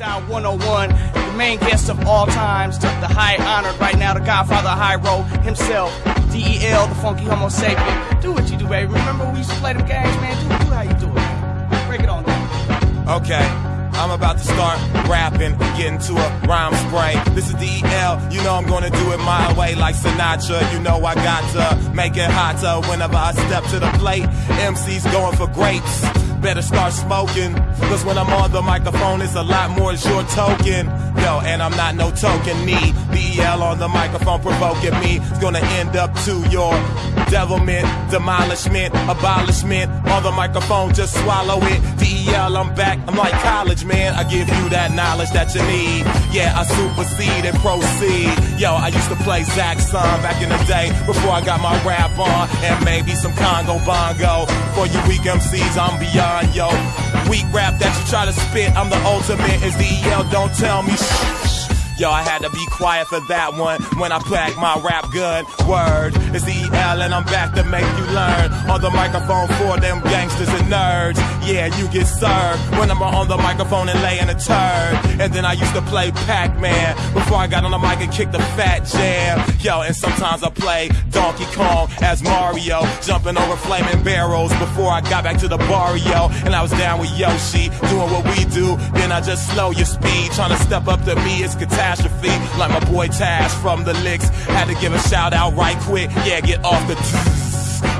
Freestyle 101, the main guest of all times, the high honored right now, the godfather Hiero himself, DEL, the funky Homosapien. Do what you do, baby. Remember we used to play them games, man? Do, do how you do it. Break it on down. Okay. I'm about to start rapping and get into a rhyme spray. This is DEL, you know I'm gonna do it my way like Sinatra. You know I got to make it hotter whenever I step to the plate. MC's going for grapes better start smoking. Cause when I'm on the microphone, it's a lot more than your token. Yo, and I'm not no token me. DEL on the microphone provoking me. It's gonna end up to your devilment, demolishment, abolishment. On the microphone, just swallow it. DEL, I'm back. I'm like college, man. I give you that knowledge that you need. Yeah, I supersede and proceed. Yo, I used to play Zaxxon back in the day before I got my rap on. And maybe some Congo Bongo. For you weak MCs, I'm beyond, yo. Weak rap that you try to spit, I'm the ultimate. Is DEL, don't tell me shh. Yo, I had to be quiet for that one when I pack my rap gun. Word, it's EL and I'm back to make you learn. On the microphone for them gangsters and nerds. Yeah, you get served when I'm on the microphone and laying a turd. And then I used to play Pac-Man before I got on the mic and kicked the fat jam. Yo, and sometimes I play Donkey Kong as Mario, jumping over flaming barrels before I got back to the barrio. And I was down with Yoshi, doing what we do. Then I just slow your speed, trying to step up to me. It's catastrophe. Like my boy Tash from the Liks. Had to give a shout out right quick. Yeah, get off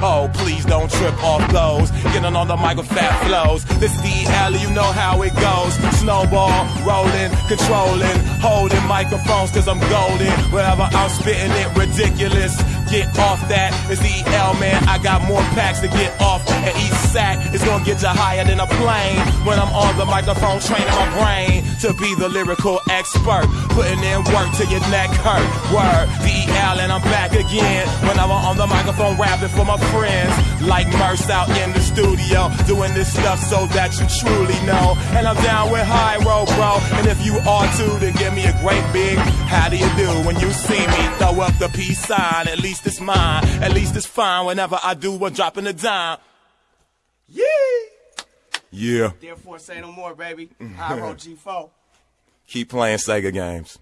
Oh, please don't trip off those. Getting on the mic with fat flows. This is DEL, you know how it goes. Snowball, rolling, controlling, holding microphones cause I'm golden. Wherever I'm spitting it, ridiculous. Get off that. It's DEL, man. I got more packs to get off. And each sack is gonna get you higher than a plane. When I'm on the microphone, training my brain to be the lyrical expert. Putting in work till your neck hurt. Word, DEL, and I'm back again. When I'm on the microphone, rapping for my friends. Like Merce out in the studio, doing this stuff so that you truly know. And I'm down with Hiero, bro. And if you are too, then give me a great big how do you do when you see me? Throw up the peace sign, at least it's mine. At least it's fine whenever I do one dropping a dime. Yeah. Yeah. Therefore, say no more, baby. Hiero G4. Keep playing Sega games.